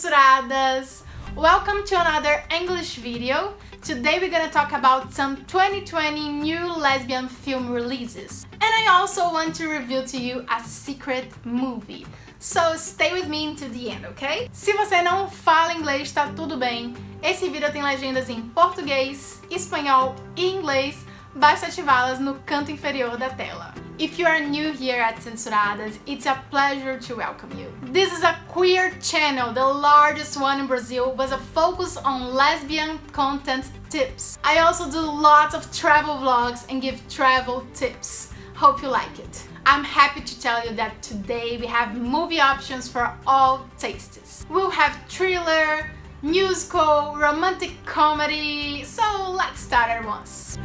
censuradas! Welcome to another English video. Today we're gonna talk about some 2020 new lesbian film releases. And I also want to reveal to you a secret movie. So stay with me until the end, ok? Se você não fala inglês, tá tudo bem. Esse vídeo tem legendas em português, espanhol e inglês. Basta ativá-las no canto inferior da tela. If you are new here at Censuradas, it's a pleasure to welcome you. This is a queer channel, the largest one in Brazil, with a focus on lesbian content tips. I also do lots of travel vlogs and give travel tips. Hope you like it. I'm happy to tell you that today we have movie options for all tastes. We'll have thriller, musical, romantic comedy, so let's start at once.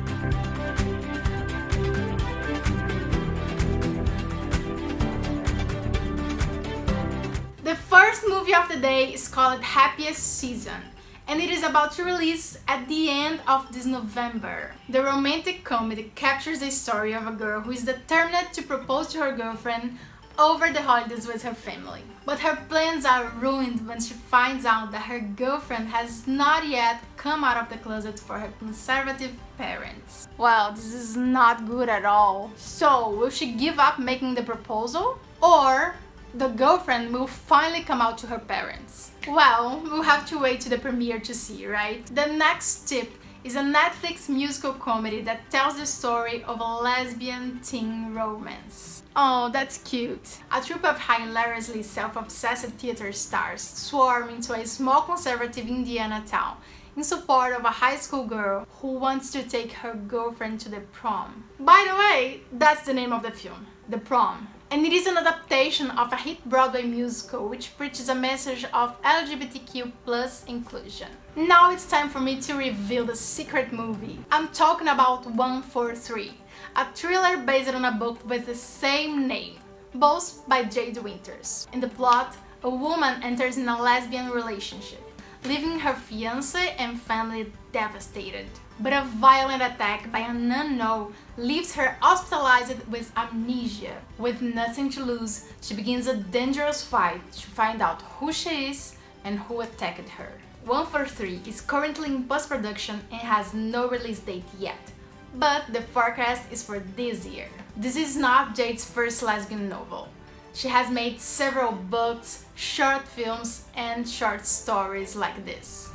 Movie of the day is called Happiest Season and it is about to release at the end of this November. The romantic comedy captures the story of a girl who is determined to propose to her girlfriend over the holidays with her family. But her plans are ruined when she finds out that her girlfriend has not yet come out of the closet for her conservative parents. Well, this is not good at all. So, will she give up making the proposal? Or the girlfriend will finally come out to her parents. Well, we'll have to wait to the premiere to see, right? The next tip is a Netflix musical comedy that tells the story of a lesbian teen romance. Oh, that's cute. A troupe of hilariously self-obsessed theater stars swarm into a small conservative Indiana town in support of a high school girl who wants to take her girlfriend to the prom. By the way, that's the name of the film, The Prom and it is an adaptation of a hit Broadway musical which preaches a message of LGBTQ plus inclusion. Now it's time for me to reveal the secret movie. I'm talking about 143, a thriller based on a book with the same name, both by Jade Winters. In the plot, a woman enters in a lesbian relationship, leaving her fiancé and family devastated but a violent attack by an unknown leaves her hospitalized with amnesia. With nothing to lose, she begins a dangerous fight to find out who she is and who attacked her. 143 is currently in post-production and has no release date yet, but the forecast is for this year. This is not Jade's first lesbian novel. She has made several books, short films and short stories like this.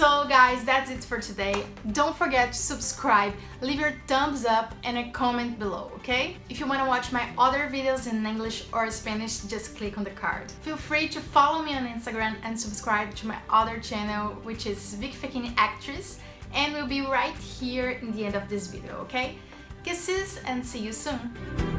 So guys, that's it for today. Don't forget to subscribe, leave your thumbs up and a comment below, okay? If you want to watch my other videos in English or Spanish, just click on the card. Feel free to follow me on Instagram and subscribe to my other channel, which is Vic Fekini Actress, and we'll be right here in the end of this video, okay? Kisses and see you soon!